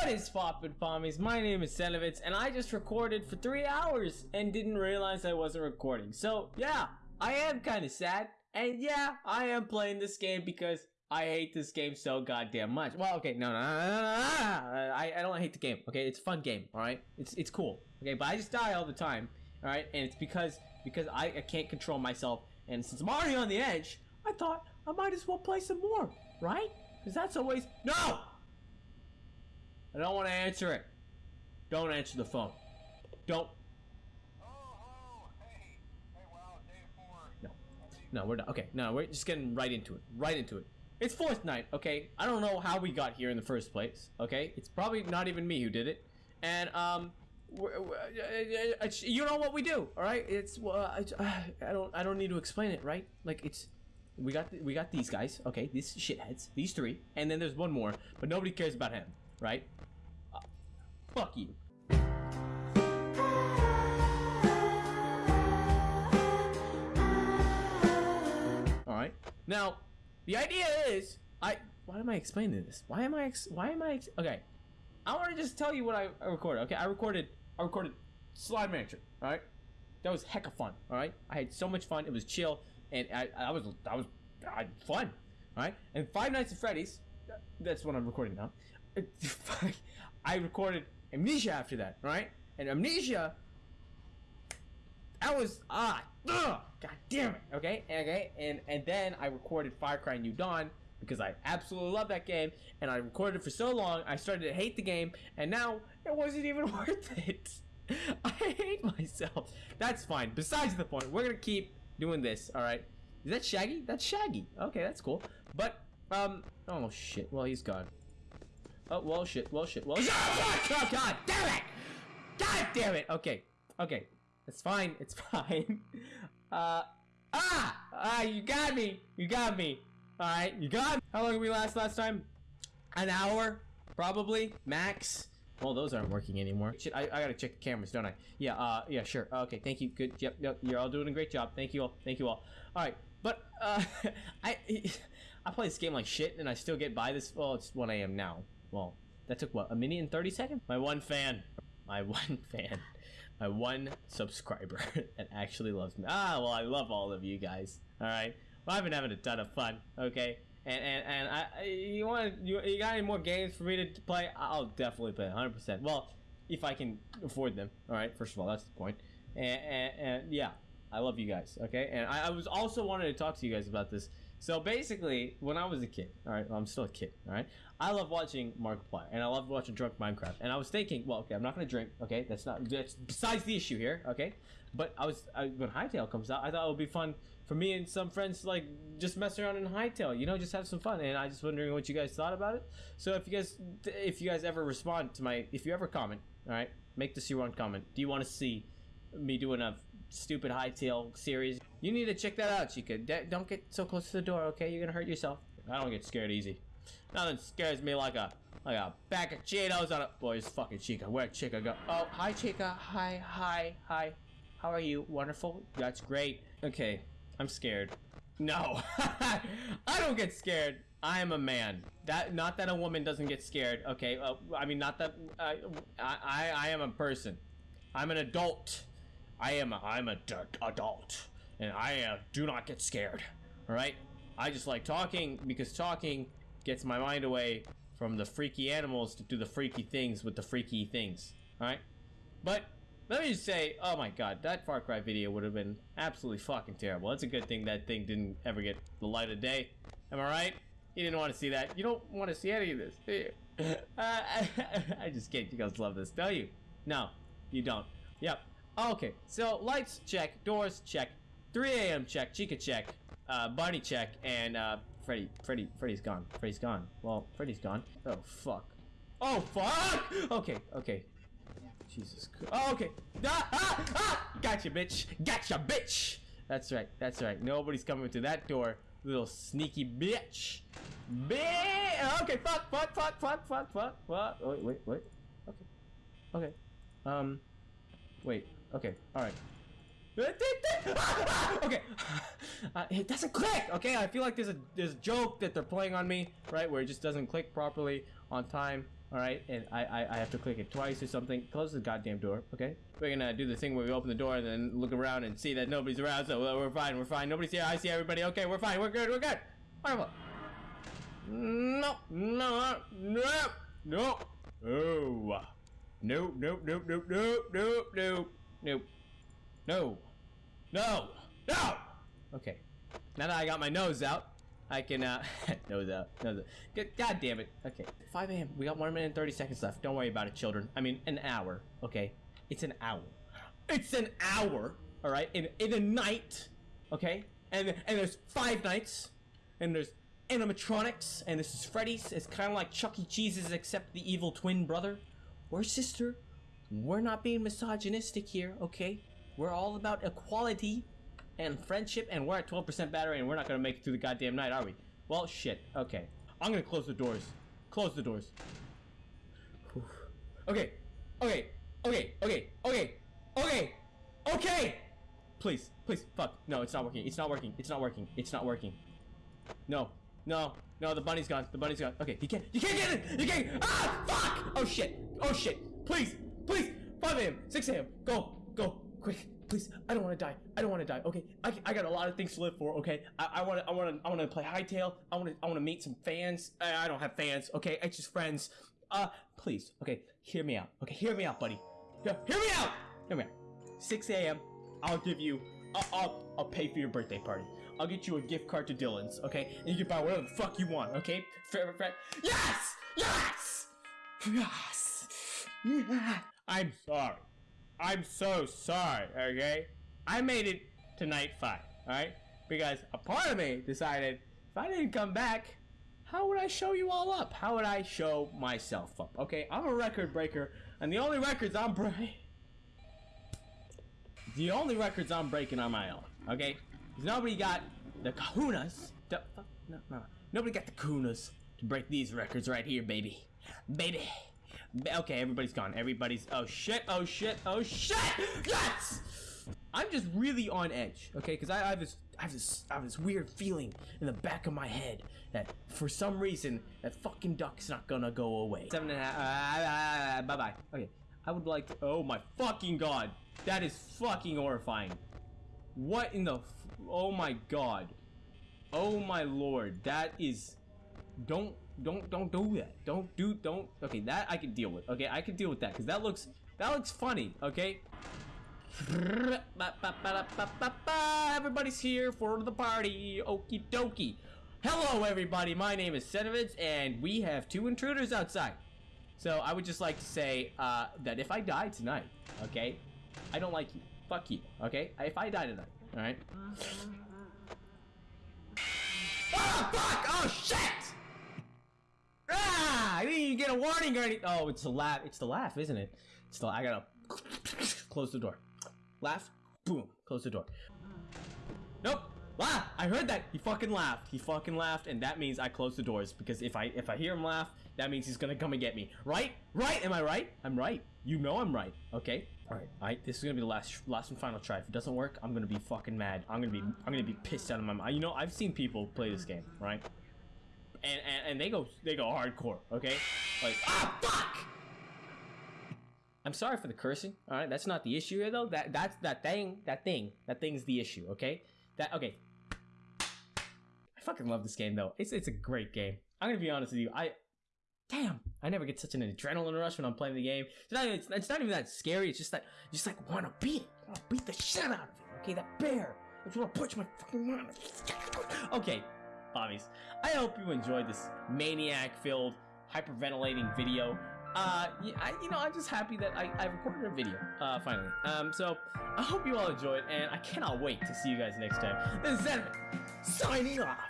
What is poppin' pommies? My name is Senovitz, and I just recorded for three hours and didn't realize I wasn't recording. So, yeah, I am kind of sad. And yeah, I am playing this game because I hate this game so goddamn much. Well, okay, no, no, no, no, no, no. I, I don't hate the game, okay? It's a fun game, alright? It's, it's cool, okay? But I just die all the time, alright? And it's because, because I, I can't control myself. And since I'm already on the edge, I thought I might as well play some more, right? Because that's always... No! I don't want to answer it. Don't answer the phone. Don't. Oh, oh, hey, hey, wow, day four. No. No, we're not. Okay, no, we're just getting right into it. Right into it. It's fourth night, okay? I don't know how we got here in the first place, okay? It's probably not even me who did it. And, um, uh, uh, you know what we do, all right? It's, well, I, I don't, I don't need to explain it, right? Like, it's, we got, we got these guys, okay? These shitheads, these three, and then there's one more, but nobody cares about him, right? Fuck you. All right. Now, the idea is, I. Why am I explaining this? Why am I? Ex why am I? Ex okay. I want to just tell you what I, I recorded. Okay, I recorded. I recorded Slide Manager. All right. That was hecka fun. All right. I had so much fun. It was chill, and I, I was, I was, I had fun. All right. And Five Nights at Freddy's. That's what I'm recording now. I recorded Amnesia after that. Right. And Amnesia that was ah ugh, god damn it okay? Okay? And and then i recorded Far Cry New Dawn because i absolutely love that game and i recorded it for so long i started to hate the game and now it wasn't even worth it. I hate myself. That's fine. Besides the point we're gonna keep doing this all right? Is that shaggy? That's shaggy. Okay that's cool. But um oh shit. Well he's gone oh well shit well shit well shit oh god damn it god damn it okay okay it's fine. It's fine. Uh, ah! Ah, you got me. You got me. Alright, you got me. How long did we last last time? An hour? Probably. Max. Well, those aren't working anymore. Shit, I, I gotta check the cameras, don't I? Yeah, uh, yeah, sure. Okay, thank you. Good. Yep, yep. You're all doing a great job. Thank you all. Thank you all. Alright, but, uh, I, I play this game like shit, and I still get by this. Well, it's 1 a.m. now. Well, that took, what, a minute and 30 seconds? My one fan. My one fan my one subscriber that actually loves me. Ah, well, I love all of you guys. All right. Well, I've been having a ton of fun. Okay. And and and I, you want you, you got any more games for me to play? I'll definitely play 100%. Well, if I can afford them. All right. First of all, that's the point. And, and, and yeah, I love you guys. Okay. And I, I was also wanted to talk to you guys about this so basically, when I was a kid, all right, well, I'm still a kid, all right, I love watching Markiplier, and I love watching Drunk Minecraft, and I was thinking, well, okay, I'm not gonna drink, okay, that's not, that's besides the issue here, okay, but I was, I, when Hytale comes out, I thought it would be fun for me and some friends to, like, just mess around in Hytale, you know, just have some fun, and I just wondering what you guys thought about it, so if you guys, if you guys ever respond to my, if you ever comment, all right, make this your one comment, do you want to see me doing a stupid Hytale series. You need to check that out, Chica. D don't get so close to the door, okay? You're gonna hurt yourself. I don't get scared easy. Nothing scares me like a like a bag of Cheetos on a boys fucking Chica. Where'd Chica go? Oh, hi Chica. Hi, hi, hi. How are you? Wonderful. That's great. Okay, I'm scared. No, I don't get scared. I am a man. That not that a woman doesn't get scared. Okay, uh, I mean not that uh, I I I am a person. I'm an adult. I am a, I'm a adult, and I uh, do not get scared. All right, I just like talking because talking gets my mind away from the freaky animals to do the freaky things with the freaky things. All right, but let me just say, oh my god, that Far Cry video would have been absolutely fucking terrible. It's a good thing that thing didn't ever get the light of day. Am I right? You didn't want to see that. You don't want to see any of this, do you? uh, I, I just can't. You guys love this, don't you? No, you don't. Yep. Okay, so lights check, doors check, 3 a.m. check, Chica check, uh, Barney check, and uh, Freddy, Freddy, Freddy's gone. Freddy's gone. Well, Freddy's gone. Oh fuck. Oh fuck! Okay, okay. Jesus Christ. Oh, okay. Ah, ah, ah! Gotcha, bitch. Gotcha, bitch. That's right. That's right. Nobody's coming to that door. Little sneaky bitch. Bitch. Okay. Fuck. Fuck. Fuck. Fuck. Fuck. Fuck. Fuck. Wait. Wait. Wait. Okay. Okay. Um. Wait. Okay, alright. okay, uh, it doesn't click. Okay, I feel like there's a there's a joke that they're playing on me, right? Where it just doesn't click properly on time. All right, and I, I I have to click it twice or something. Close the goddamn door. Okay, we're gonna do the thing where we open the door and then look around and see that nobody's around. So we're fine. We're fine. Nobody's here. I see everybody. Okay, we're fine. We're good. We're good. Wonderful. No, no, no, no. Oh. Nope, nope, nope, nope, nope, nope, nope. No. No. No! Okay. Now that I got my nose out, I can, uh, nose out, nose out. God, damn it. Okay. 5 a.m. We got 1 minute and 30 seconds left. Don't worry about it, children. I mean, an hour, okay? It's an hour. It's an hour, alright? In, in a night, okay? And, and there's five nights, and there's animatronics, and this is Freddy's. It's kind of like Chuck E. Cheese's, except the evil twin brother or sister. We're not being misogynistic here, okay? We're all about equality and friendship, and we're at 12% battery, and we're not gonna make it through the goddamn night, are we? Well, shit. Okay. I'm gonna close the doors. Close the doors. Whew. Okay. Okay. Okay. Okay. Okay. Okay. Okay. Please. Please. Fuck. No, it's not working. It's not working. It's not working. It's not working. No. No. No, the bunny's gone. The bunny's gone. Okay, you can't. You can't get it. You can't. Ah! Fuck! Oh shit. Oh shit. Please. Please. 5 a.m. 6 a.m. Go. Go. Quick. Please. I don't want to die. I don't want to die. Okay. I, I got a lot of things to live for. Okay. I want to. I want to. I want to play Hytale. I want to. I want to meet some fans. I, I don't have fans. Okay. It's just friends. Uh, please. Okay. Hear me out. Okay. Hear me out, buddy. Yeah, hear me out. Hear me out. 6 a.m. I'll give you. I'll, I'll. I'll pay for your birthday party. I'll get you a gift card to Dylan's, okay? And you can buy whatever the fuck you want, okay? Favorite friend. Yes! Yes! Yes! Yeah. I'm sorry. I'm so sorry, okay? I made it to night five, alright? Because a part of me decided if I didn't come back, how would I show you all up? How would I show myself up? Okay, I'm a record breaker, and the only records I'm breaking. The only records I'm breaking are my own, okay? Nobody got the kahunas. To, no, no. Nobody got the kahunas to break these records right here, baby. Baby. Okay, everybody's gone. Everybody's. Oh shit! Oh shit! Oh shit! Yes! I'm just really on edge, okay? Because I, I have this, I have this, I have this weird feeling in the back of my head that for some reason that fucking duck's not gonna go away. Seven and a half. Uh, bye bye. Okay, I would like to. Oh my fucking god, that is fucking horrifying. What in the? Oh my god. Oh my lord. That is. Don't don't don't do that. Don't do don't. Okay, that I can deal with. Okay, I can deal with that because that looks that looks funny. Okay. Everybody's here for the party. Okie dokie. Hello, everybody. My name is Senovitz, and we have two intruders outside. So I would just like to say uh, that if I die tonight, okay, I don't like you. Fuck you. Okay, if I die tonight, all right. Oh fuck! Oh shit! I didn't even get a warning or anything. Oh, it's the laugh. It's the laugh, isn't it? It's the. I gotta close the door. Laugh. Boom. Close the door. Nope. Laugh. I heard that. He fucking laughed. He fucking laughed, and that means I close the doors because if I if I hear him laugh, that means he's gonna come and get me. Right? Right? Am I right? I'm right. You know I'm right. Okay. All right. All right. This is gonna be the last last and final try. If it doesn't work, I'm gonna be fucking mad. I'm gonna be I'm gonna be pissed out of my mind. You know I've seen people play this game, right? And and, and they go they go hardcore. Okay. Like ah fuck. I'm sorry for the cursing. All right, that's not the issue here though. That that's that thing, that thing, that thing's the issue. Okay, that okay. I fucking love this game though. It's it's a great game. I'm gonna be honest with you. I damn, I never get such an adrenaline rush when I'm playing the game. It's not, it's, it's not even that scary. It's just that you just like want to beat it. Want to beat the shit out of it. Okay, that bear. I just want to punch my fucking mouth. Okay, Bobbies. I hope you enjoyed this maniac-filled, hyperventilating video. Uh, I, you know, I'm just happy that I, I recorded a video, uh, finally. Um, so, I hope you all enjoyed, and I cannot wait to see you guys next time. This is Zenman, signing off.